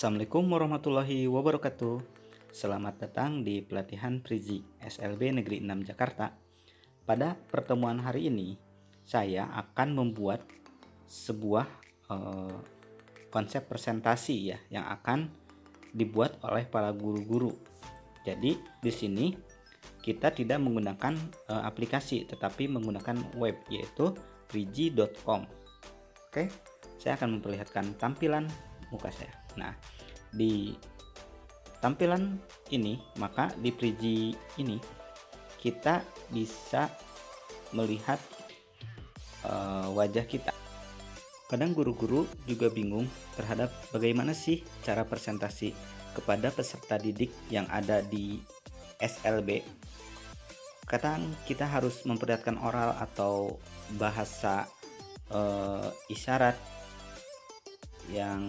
Assalamualaikum warahmatullahi wabarakatuh. Selamat datang di pelatihan Prizi SLB Negeri 6 Jakarta. Pada pertemuan hari ini Saya akan membuat sebuah eh, konsep presentasi ya Yang akan dibuat oleh para guru-guru. Jadi di sini kita tidak menggunakan eh, aplikasi Tetapi menggunakan web yaitu priji.com Oke saya akan memperlihatkan tampilan muka saya. Nah, di tampilan ini, maka di Priji ini kita bisa melihat uh, wajah kita. Kadang guru-guru juga bingung terhadap bagaimana sih cara presentasi kepada peserta didik yang ada di SLB. Kadang kita harus memperlihatkan oral atau bahasa uh, isyarat yang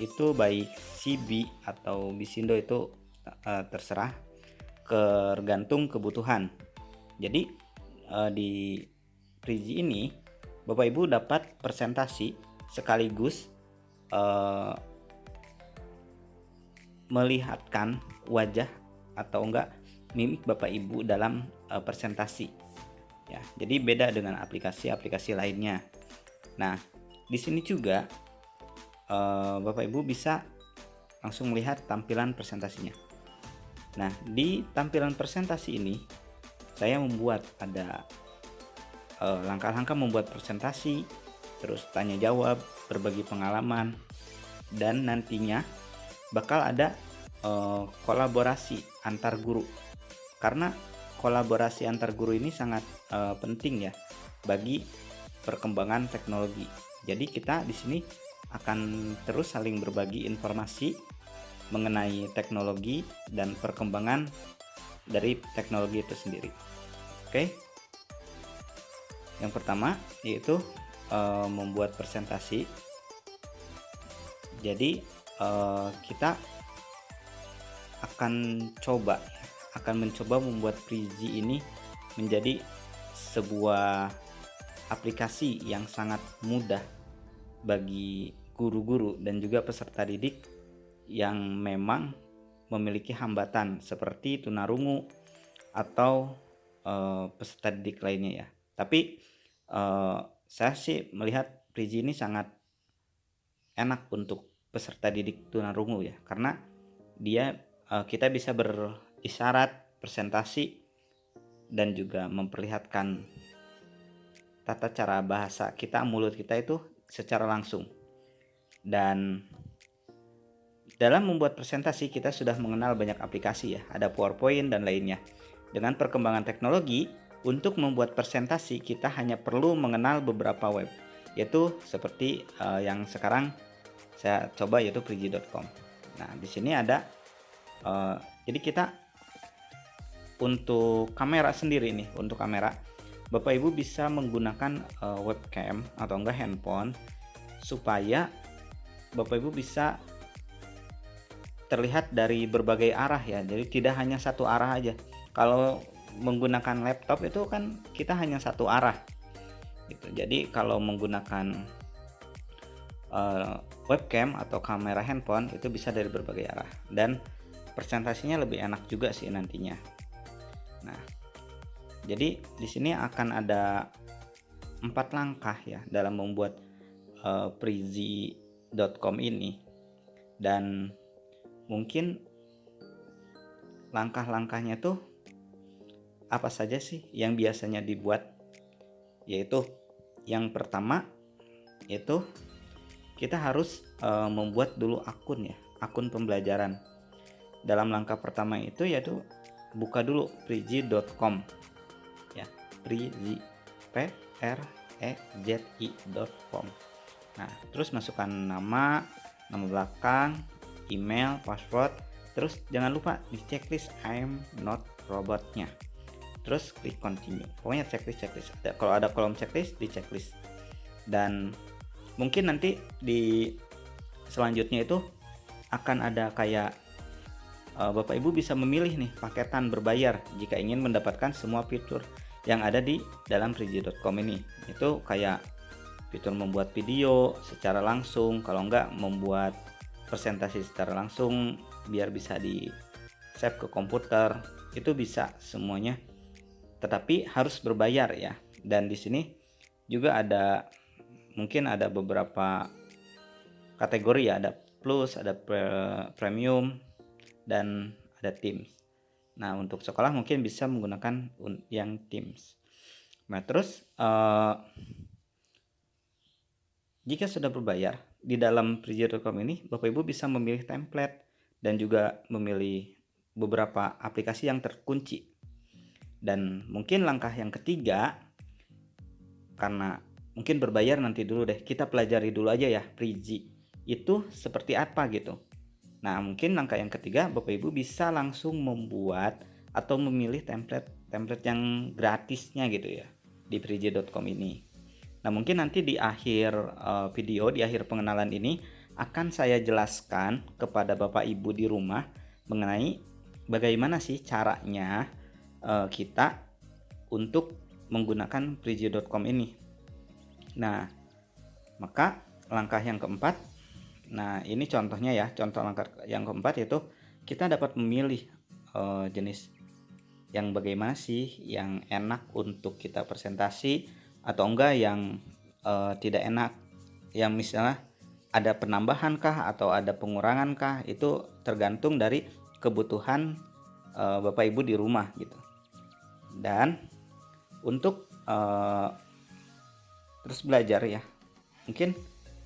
itu baik CB atau Bisindo itu uh, terserah tergantung kebutuhan. Jadi uh, di Priji ini Bapak Ibu dapat presentasi sekaligus uh, melihatkan wajah atau enggak mimik Bapak Ibu dalam uh, presentasi ya jadi beda dengan aplikasi-aplikasi lainnya. Nah di sini juga uh, Bapak Ibu bisa langsung melihat tampilan presentasinya. Nah, di tampilan presentasi ini saya membuat ada eh, langkah-langkah membuat presentasi, terus tanya jawab, berbagi pengalaman, dan nantinya bakal ada uh, kolaborasi antar guru. Karena kolaborasi antar guru ini sangat penting ya bagi perkembangan teknologi. Jadi kita di sini akan terus saling berbagi informasi mengenai teknologi dan perkembangan dari teknologi itu sendiri. Oke. Yang pertama yaitu e, membuat presentasi. Jadi e, kita akan coba akan mencoba membuat Prezi ini menjadi sebuah aplikasi yang sangat mudah bagi guru-guru dan juga peserta didik yang memang memiliki hambatan seperti tunarungu atau uh, peserta didik lainnya ya. Tapi uh, saya sih melihat Priji ini sangat enak untuk peserta didik tunarungu ya karena dia uh, kita bisa berisyarat presentasi dan juga memperlihatkan tata cara bahasa kita mulut kita itu secara langsung dan dalam membuat presentasi kita sudah mengenal banyak aplikasi ya, ada PowerPoint dan lainnya. Dengan perkembangan teknologi, untuk membuat presentasi kita hanya perlu mengenal beberapa web, yaitu seperti uh, yang sekarang saya coba yaitu prigi.com. Nah, di sini ada uh, jadi kita untuk kamera sendiri nih, untuk kamera Bapak Ibu bisa menggunakan uh, webcam atau enggak handphone supaya Bapak Ibu bisa terlihat dari berbagai arah ya. Jadi tidak hanya satu arah aja. Kalau menggunakan laptop itu kan kita hanya satu arah. Gitu. Jadi kalau menggunakan uh, webcam atau kamera handphone itu bisa dari berbagai arah. Dan presentasinya lebih enak juga sih nantinya. Nah jadi di sini akan ada empat langkah ya dalam membuat uh, prizi.com ini. Dan mungkin langkah-langkahnya tuh apa saja sih yang biasanya dibuat? Yaitu yang pertama itu kita harus uh, membuat dulu akun ya akun pembelajaran. Dalam langkah pertama itu yaitu buka dulu priji.com ya prizi p r e z i.com Nah, terus masukkan nama, nama belakang, email, password. Terus jangan lupa di checklist I'm not robotnya. Terus klik continue. Pokoknya checklist checklist. Ada, kalau ada kolom checklist di checklist. Dan mungkin nanti di selanjutnya itu akan ada kayak uh, Bapak Ibu bisa memilih nih paketan berbayar jika ingin mendapatkan semua fitur yang ada di dalam frigi.com ini. Itu kayak fitur membuat video secara langsung kalau enggak membuat presentasi secara langsung biar bisa di save ke komputer itu bisa semuanya. Tetapi harus berbayar ya. Dan di sini juga ada mungkin ada beberapa kategori ya. Ada plus ada premium dan ada teams. Nah untuk sekolah mungkin bisa menggunakan yang teams. Nah terus uh, jika sudah berbayar di dalam Priji.com ini Bapak Ibu bisa memilih template dan juga memilih beberapa aplikasi yang terkunci. Dan mungkin langkah yang ketiga karena mungkin berbayar nanti dulu deh kita pelajari dulu aja ya Priji itu seperti apa gitu. Nah mungkin langkah yang ketiga Bapak Ibu bisa langsung membuat atau memilih template template yang gratisnya gitu ya di priji.com ini nah mungkin nanti di akhir uh, video di akhir pengenalan ini akan saya jelaskan kepada Bapak Ibu di rumah mengenai bagaimana sih caranya uh, kita untuk menggunakan priji.com ini nah maka langkah yang keempat Nah, ini contohnya ya. Contoh langkah yang keempat yaitu kita dapat memilih uh, jenis yang bagaimana sih yang enak untuk kita presentasi atau enggak yang uh, tidak enak. Yang misalnya ada penambahan kah atau ada pengurangan kah itu tergantung dari kebutuhan uh, Bapak Ibu di rumah gitu. Dan untuk uh, terus belajar ya. Mungkin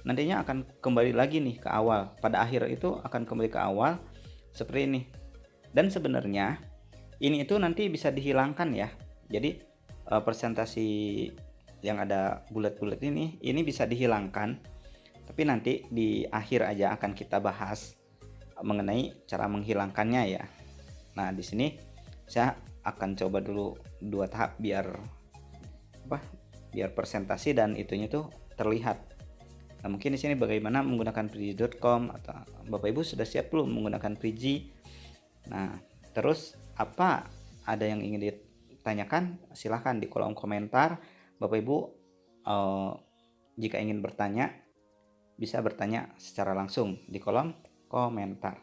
nantinya akan kembali lagi nih ke awal pada akhir itu akan kembali ke awal seperti ini dan sebenarnya ini itu nanti bisa dihilangkan ya jadi presentasi yang ada bulat-bulat ini ini bisa dihilangkan tapi nanti di akhir aja akan kita bahas mengenai cara menghilangkannya ya nah di sini saya akan coba dulu dua tahap biar apa biar presentasi dan itunya tuh terlihat Nah, mungkin di sini bagaimana menggunakan priji.com atau Bapak Ibu sudah siap belum menggunakan priji? Nah, terus apa ada yang ingin ditanyakan? Silahkan di kolom komentar. Bapak Ibu eh, jika ingin bertanya bisa bertanya secara langsung di kolom komentar.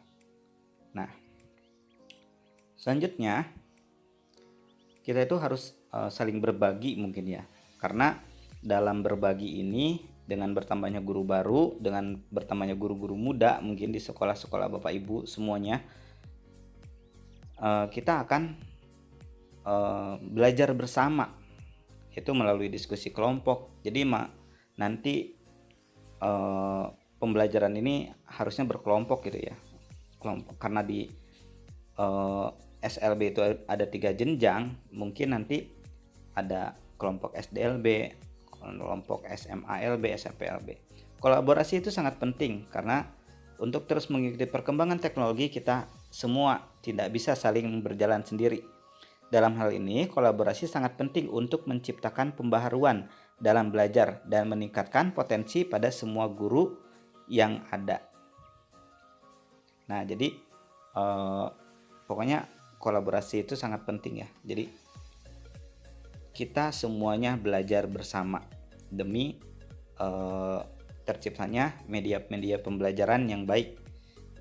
Nah, selanjutnya kita itu harus eh, saling berbagi mungkin ya. Karena dalam berbagi ini dengan bertambahnya guru baru, dengan bertambahnya guru-guru muda mungkin di sekolah-sekolah Bapak Ibu semuanya, uh, kita akan uh, belajar bersama, itu melalui diskusi kelompok. Jadi ma nanti uh, pembelajaran ini harusnya berkelompok gitu ya, kelompok karena di uh, SLB itu ada tiga jenjang, mungkin nanti ada kelompok SDLB, kelompok SMALB, SMPLB. Kolaborasi itu sangat penting karena untuk terus mengikuti perkembangan teknologi kita semua tidak bisa saling berjalan sendiri. Dalam hal ini, kolaborasi sangat penting untuk menciptakan pembaharuan dalam belajar dan meningkatkan potensi pada semua guru yang ada. Nah, jadi eh, pokoknya kolaborasi itu sangat penting ya. Jadi kita semuanya belajar bersama demi uh, terciptanya media-media pembelajaran yang baik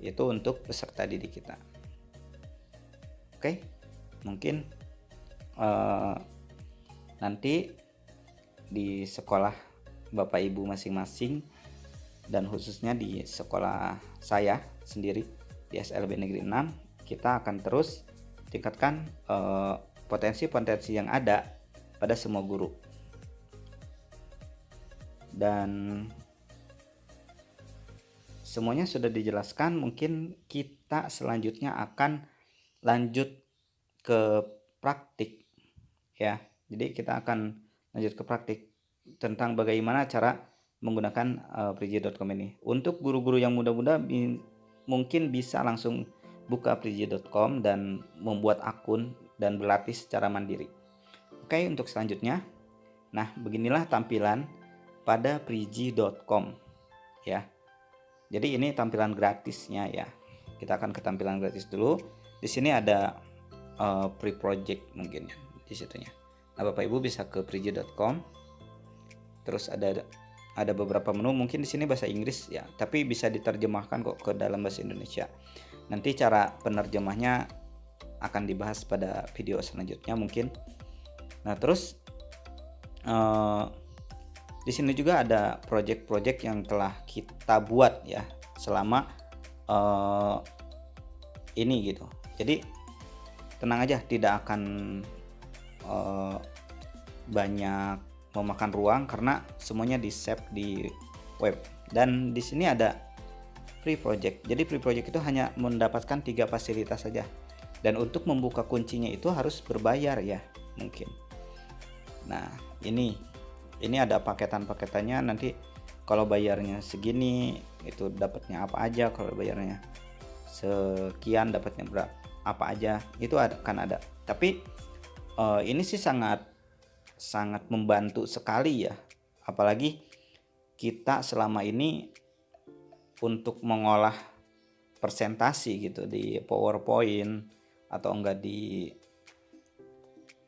itu untuk peserta didik kita. Oke, mungkin uh, nanti di sekolah Bapak Ibu masing-masing dan khususnya di sekolah saya sendiri di SLB Negeri 6 kita akan terus tingkatkan eh, potensi-potensi uh, yang ada pada semua guru. Dan semuanya sudah dijelaskan mungkin kita selanjutnya akan lanjut ke praktik ya jadi kita akan lanjut ke praktik tentang bagaimana cara menggunakan uh, ini untuk guru-guru yang muda-muda mungkin bisa langsung buka priji.com dan membuat akun dan berlatih secara mandiri oke untuk selanjutnya nah beginilah tampilan pada priji.com ya. Jadi ini tampilan gratisnya ya. Kita akan ke tampilan gratis dulu. Di sini ada uh, pre project mungkin ya di situnya. Nah, Bapak Ibu bisa ke priji.com. Terus ada ada beberapa menu mungkin di sini bahasa Inggris ya tapi bisa diterjemahkan kok ke dalam bahasa Indonesia nanti cara penerjemahnya akan dibahas pada video selanjutnya mungkin nah terus uh, di sini juga ada project-project yang telah kita buat ya selama uh, ini gitu jadi tenang aja tidak akan uh, banyak memakan ruang karena semuanya di save di web. Dan di sini ada free project. Jadi free project itu hanya mendapatkan tiga fasilitas saja. Dan untuk membuka kuncinya itu harus berbayar ya mungkin. Nah ini ini ada paketan-paketannya. Nanti kalau bayarnya segini itu dapatnya apa aja? Kalau bayarnya sekian dapatnya berapa apa aja itu ada kan ada tapi uh, ini sih sangat sangat membantu sekali ya apalagi kita selama ini untuk mengolah presentasi gitu di PowerPoint atau enggak di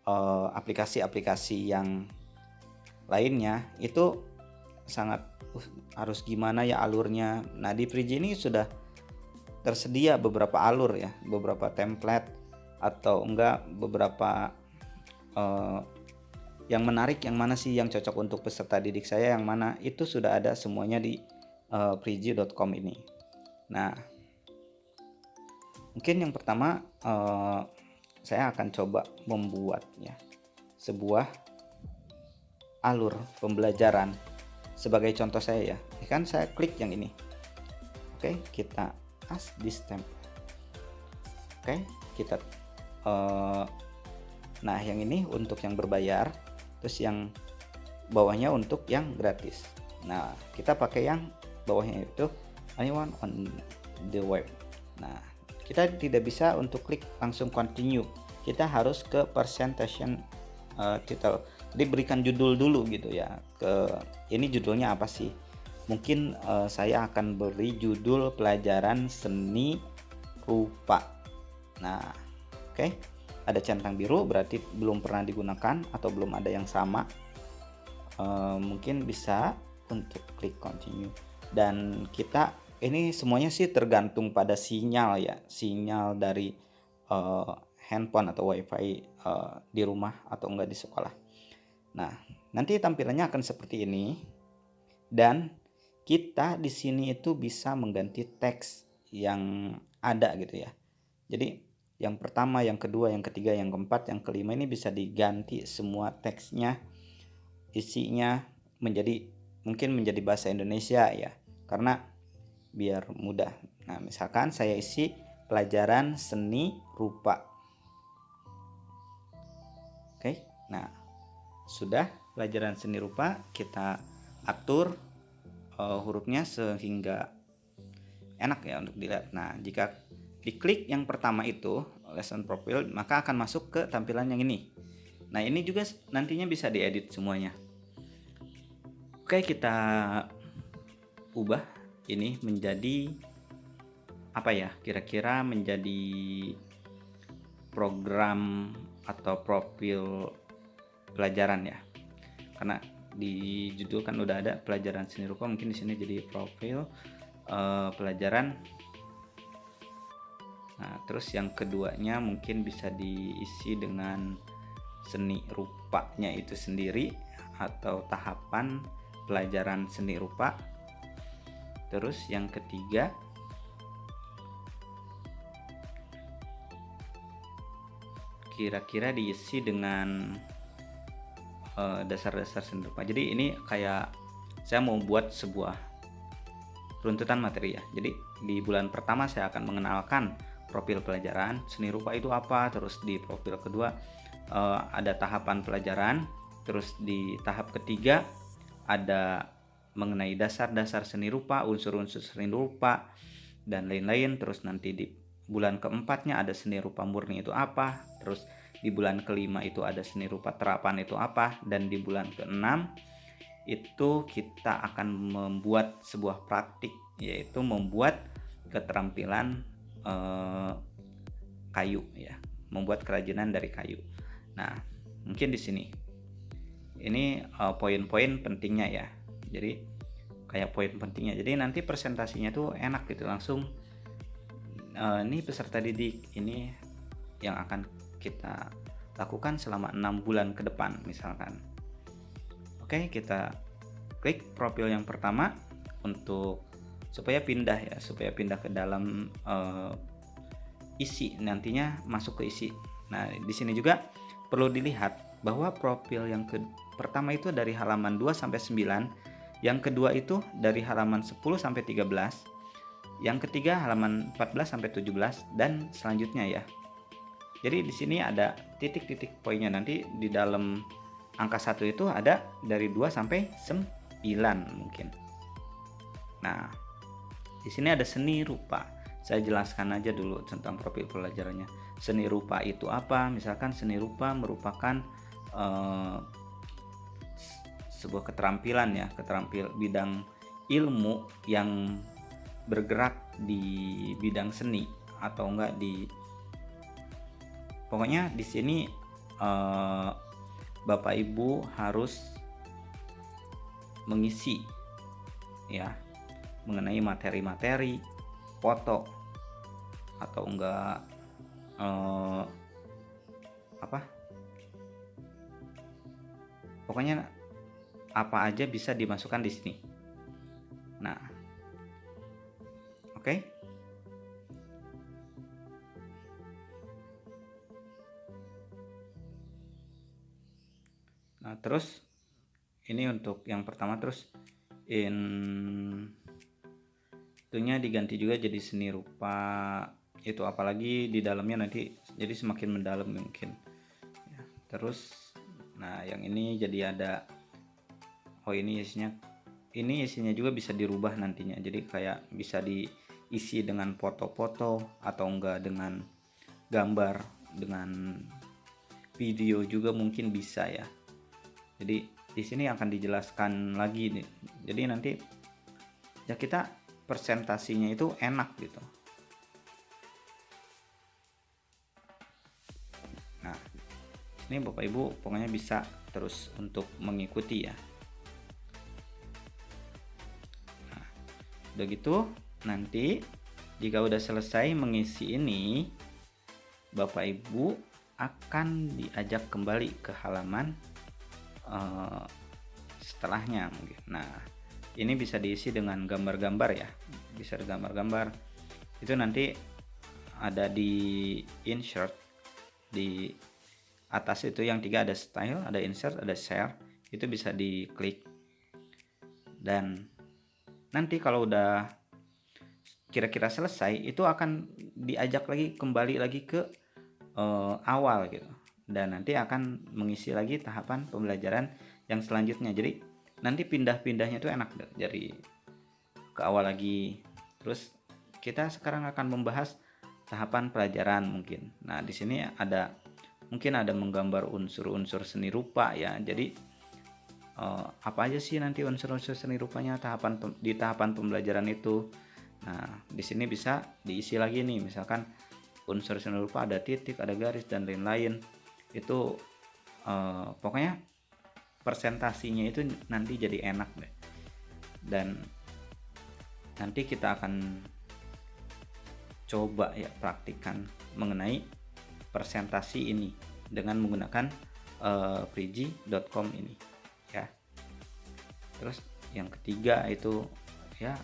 eh, aplikasi-aplikasi uh, yang lainnya itu sangat uh, harus gimana ya alurnya. Nah di Priji ini sudah tersedia beberapa alur ya, beberapa template atau enggak beberapa uh, yang menarik yang mana sih yang cocok untuk peserta didik saya yang mana itu sudah ada semuanya di uh, ini. Nah mungkin yang pertama uh, saya akan coba membuat ya sebuah alur pembelajaran sebagai contoh saya ya. Ini kan saya klik yang ini. Oke kita as this template oke kita uh, nah yang ini untuk yang berbayar terus yang bawahnya untuk yang gratis. Nah kita pakai yang bawahnya itu anyone on the web. Nah kita tidak bisa untuk klik langsung continue. Kita harus ke presentation uh, title jadi berikan judul dulu gitu ya ke ini judulnya apa sih mungkin uh, saya akan beri judul pelajaran seni rupa. Nah oke. Okay ada centang biru berarti belum pernah digunakan atau belum ada yang sama. E, mungkin bisa untuk klik continue. Dan kita ini semuanya sih tergantung pada sinyal ya. Sinyal dari e, handphone atau wifi e, di rumah atau enggak di sekolah. Nah nanti tampilannya akan seperti ini. Dan kita di sini itu bisa mengganti teks yang ada gitu ya jadi yang pertama, yang kedua, yang ketiga, yang keempat, yang kelima ini bisa diganti semua teksnya, isinya menjadi mungkin menjadi bahasa Indonesia ya, karena biar mudah. Nah, misalkan saya isi pelajaran seni rupa. Oke, nah sudah pelajaran seni rupa kita atur uh, hurufnya sehingga enak ya untuk dilihat. Nah, jika diklik yang pertama itu lesson profile maka akan masuk ke tampilan yang ini. Nah ini juga nantinya bisa diedit semuanya. Oke kita ubah ini menjadi apa ya kira-kira menjadi program atau profil pelajaran ya. Karena di judul kan udah ada pelajaran seni rupa mungkin di sini jadi profil uh, pelajaran Nah, terus yang keduanya mungkin bisa diisi dengan seni rupanya itu sendiri atau tahapan pelajaran seni rupa. Terus yang ketiga kira-kira diisi dengan dasar-dasar uh, seni rupa. Jadi ini kayak saya mau buat sebuah runtutan materi ya. Jadi di bulan pertama saya akan mengenalkan profil pelajaran seni rupa itu apa terus di profil kedua uh, ada tahapan pelajaran terus di tahap ketiga ada mengenai dasar-dasar seni rupa unsur-unsur seni rupa dan lain-lain terus nanti di bulan keempatnya ada seni rupa murni itu apa terus di bulan kelima itu ada seni rupa terapan itu apa dan di bulan keenam itu kita akan membuat sebuah praktik yaitu membuat keterampilan uh, kayu ya, membuat kerajinan dari kayu. Nah, mungkin di sini ini eh, poin-poin pentingnya ya. Jadi kayak poin pentingnya jadi nanti presentasinya tuh enak gitu langsung uh, ini peserta didik ini yang akan kita lakukan selama enam bulan ke depan misalkan oke kita klik profil yang pertama untuk supaya pindah ya supaya pindah ke dalam uh, isi nantinya masuk ke isi nah di sini juga perlu dilihat bahwa profil yang ke pertama itu dari halaman 2 sampai 9 yang kedua itu dari halaman 10 sampai 13. Yang ketiga halaman 14 sampai 17 dan selanjutnya ya. Jadi di sini ada titik-titik poinnya nanti di dalam angka satu itu ada dari 2 sampai 9 mungkin. Nah, di sini ada seni rupa. Saya jelaskan aja dulu tentang profil pelajarannya. Seni rupa itu apa? Misalkan seni rupa merupakan uh, sebuah keterampilan ya keterampil bidang ilmu yang bergerak di bidang seni atau enggak di pokoknya di sini uh, Bapak Ibu harus mengisi ya mengenai materi-materi foto atau enggak uh, apa pokoknya apa aja bisa dimasukkan di sini. Nah, oke. Okay. Terus ini untuk yang pertama terus in itunya diganti juga jadi seni rupa itu apalagi di dalamnya nanti jadi semakin mendalam mungkin. Ya, terus nah yang ini jadi ada oh ini isinya ini isinya juga bisa dirubah nantinya. Jadi kayak bisa diisi dengan foto-foto atau enggak dengan gambar dengan video juga mungkin bisa ya jadi di sini akan dijelaskan lagi nih. Jadi nanti ya kita presentasinya itu enak gitu. Nah ini bapak ibu pokoknya bisa terus untuk mengikuti ya. Udah gitu nanti jika udah selesai mengisi ini Bapak Ibu akan diajak kembali ke halaman uh, setelahnya mungkin. Nah ini bisa diisi dengan gambar-gambar ya. Bisa gambar-gambar. Itu nanti ada di insert di atas itu yang tiga ada style ada insert ada share. Itu bisa diklik. Dan nanti kalau udah kira-kira selesai itu akan diajak lagi kembali lagi ke uh, awal gitu dan nanti akan mengisi lagi tahapan pembelajaran yang selanjutnya. Jadi nanti pindah-pindahnya itu enak deh. Dari ke awal lagi. Terus kita sekarang akan membahas tahapan pelajaran mungkin. Nah di sini ada mungkin ada menggambar unsur-unsur seni rupa ya. Jadi uh, apa aja sih nanti unsur-unsur seni rupanya tahapan di tahapan pembelajaran itu? Nah di sini bisa diisi lagi nih. Misalkan unsur seni rupa ada titik ada garis dan lain-lain itu uh, pokoknya presentasinya itu nanti jadi enak deh. Dan nanti kita akan coba ya praktikkan mengenai presentasi ini dengan menggunakan uh, ini terus yang ketiga itu ya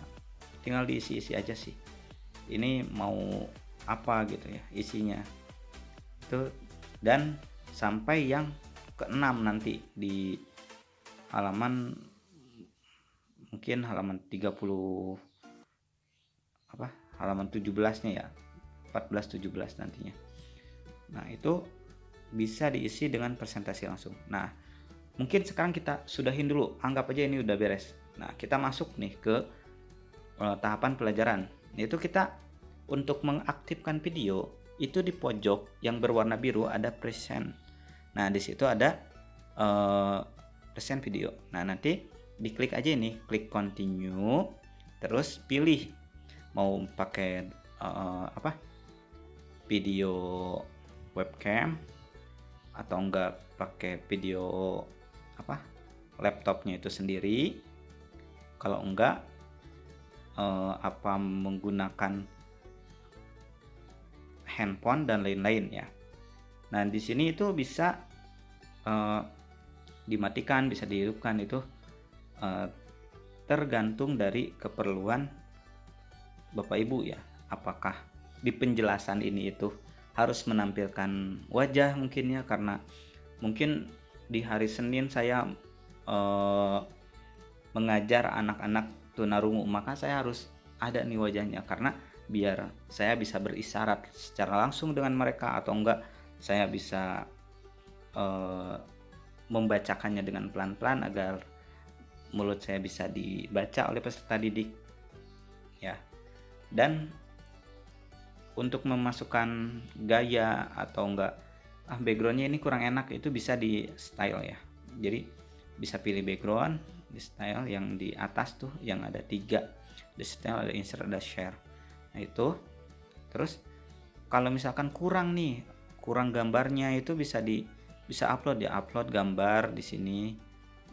tinggal diisi-isi aja sih. Ini mau apa gitu ya isinya. Itu dan sampai yang keenam nanti di halaman mungkin halaman 30 apa halaman 17 nya ya 14 17 nantinya. Nah itu bisa diisi dengan presentasi langsung. Nah mungkin sekarang kita sudahin dulu anggap aja ini udah beres. Nah kita masuk nih ke uh, tahapan pelajaran yaitu kita untuk mengaktifkan video itu di pojok yang berwarna biru ada present nah di situ ada uh, present video. Nah nanti diklik aja ini klik continue terus pilih mau pakai uh, apa? Video webcam atau enggak pakai video apa? Laptopnya itu sendiri. Kalau enggak uh, apa menggunakan handphone dan lain-lain ya. Nah di sini itu bisa uh, dimatikan, bisa dihidupkan itu uh, tergantung dari keperluan Bapak Ibu ya. Apakah di penjelasan ini itu harus menampilkan wajah mungkin ya karena mungkin di hari Senin saya uh, mengajar anak-anak tunarungu maka saya harus ada nih wajahnya karena biar saya bisa berisyarat secara langsung dengan mereka atau enggak saya bisa uh, membacakannya dengan pelan-pelan agar mulut saya bisa dibaca oleh peserta didik ya. Dan untuk memasukkan gaya atau enggak ah backgroundnya ini kurang enak itu bisa di style ya. Jadi bisa pilih background di style yang di atas tuh yang ada tiga. Di style ada insert ada share. Nah itu. Terus kalau misalkan kurang nih kurang gambarnya itu bisa di bisa upload ya upload gambar di sini.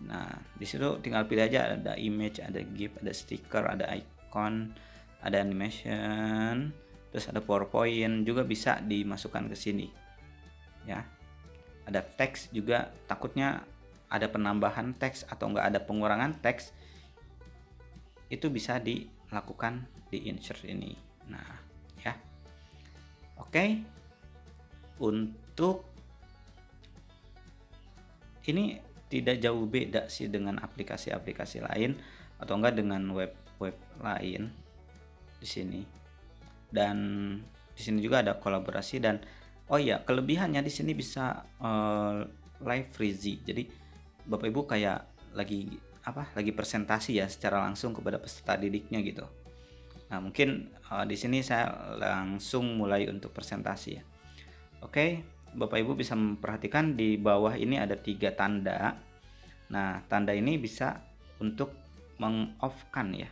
Nah di situ tinggal pilih aja ada image ada gif ada stiker ada icon ada animation terus ada powerpoint juga bisa dimasukkan ke sini ya. Ada teks juga takutnya ada penambahan teks atau enggak ada pengurangan teks itu bisa dilakukan di insert ini. Nah ya. Oke. Untuk ini tidak jauh beda sih dengan aplikasi-aplikasi lain atau enggak dengan web-web lain di sini. Dan di sini juga ada kolaborasi dan oh iya kelebihannya di sini bisa uh, live freezy jadi bapak ibu kayak lagi apa lagi presentasi ya secara langsung kepada peserta didiknya gitu. Nah mungkin uh, di sini saya langsung mulai untuk presentasi ya. Oke bapak ibu bisa memperhatikan di bawah ini ada tiga tanda nah tanda ini bisa untuk meng kan ya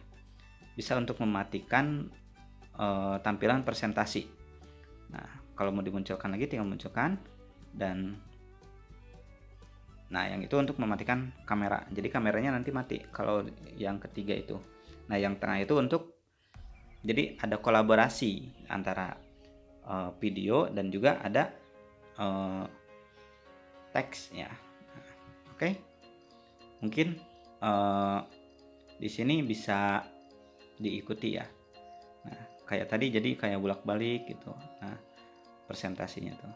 bisa untuk mematikan uh, tampilan presentasi. Nah, kalau mau dimunculkan lagi tinggal munculkan dan Nah, yang itu untuk mematikan kamera. Jadi kameranya nanti mati kalau yang ketiga itu. Nah, yang tengah itu untuk jadi ada kolaborasi antara uh, video dan juga ada uh, teks ya. Nah, Oke. Okay. Mungkin uh, di sini bisa diikuti ya. Nah, kayak tadi jadi kayak bolak-balik gitu nah presentasinya tuh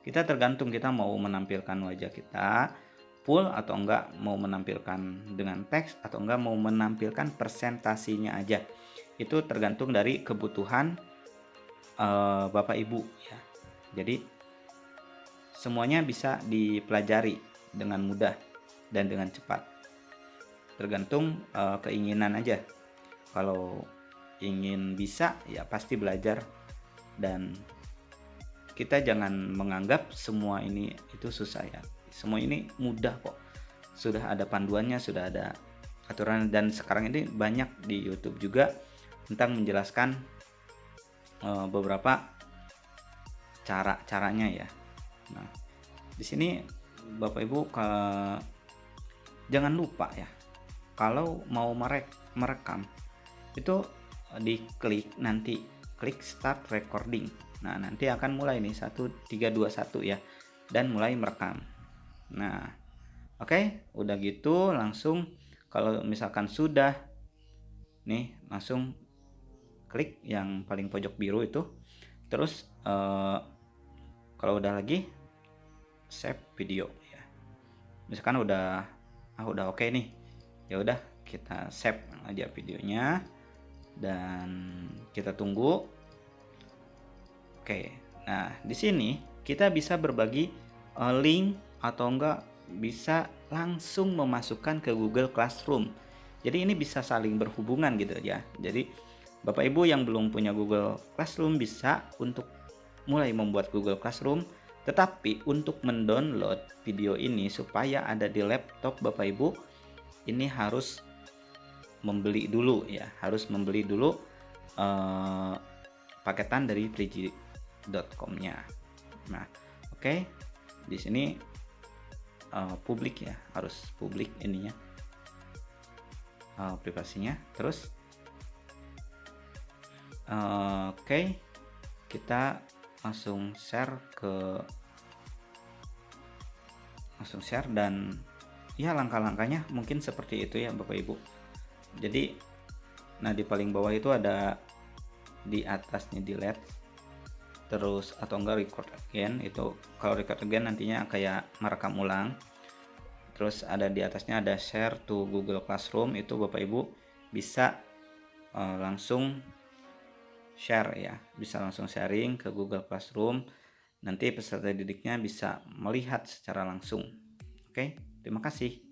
kita tergantung kita mau menampilkan wajah kita full atau enggak mau menampilkan dengan teks atau enggak mau menampilkan presentasinya aja itu tergantung dari kebutuhan uh, Bapak Ibu ya jadi semuanya bisa dipelajari dengan mudah dan dengan cepat. Tergantung uh, keinginan aja. Kalau ingin bisa ya pasti belajar. Dan kita jangan menganggap semua ini itu susah ya. Semua ini mudah kok. Sudah ada panduannya sudah ada aturan. Dan sekarang ini banyak di YouTube juga tentang menjelaskan uh, beberapa cara caranya ya nah di sini Bapak Ibu ke jangan lupa ya kalau mau merek merekam itu diklik nanti klik start recording. Nah nanti akan mulai nih 1321 ya dan mulai merekam. Nah oke okay, udah gitu langsung kalau misalkan sudah nih langsung klik yang paling pojok biru itu terus uh, kalau udah lagi save video ya misalkan udah ah udah oke okay nih ya udah kita save aja videonya dan kita tunggu. Oke, nah di sini kita bisa berbagi uh, link atau enggak bisa langsung memasukkan ke Google Classroom. Jadi ini bisa saling berhubungan gitu ya. Jadi Bapak Ibu yang belum punya Google Classroom bisa untuk mulai membuat Google Classroom tetapi untuk mendownload video ini supaya ada di laptop Bapak Ibu ini harus membeli dulu ya harus membeli dulu uh, paketan dari frigi.com-nya. Nah, oke. Okay. Di sini uh, publik ya, harus publik ininya. uh, privasinya terus uh, oke okay, kita langsung share ke langsung share dan ya langkah-langkahnya mungkin seperti itu ya Bapak Ibu. Jadi nah di paling bawah itu ada di atasnya delete terus atau enggak record again itu kalau record again nantinya kayak merekam ulang. Terus ada di atasnya ada share to Google Classroom itu Bapak Ibu bisa uh, langsung share ya. Bisa langsung sharing ke Google Classroom. Nanti peserta didiknya bisa melihat secara langsung. Oke terima kasih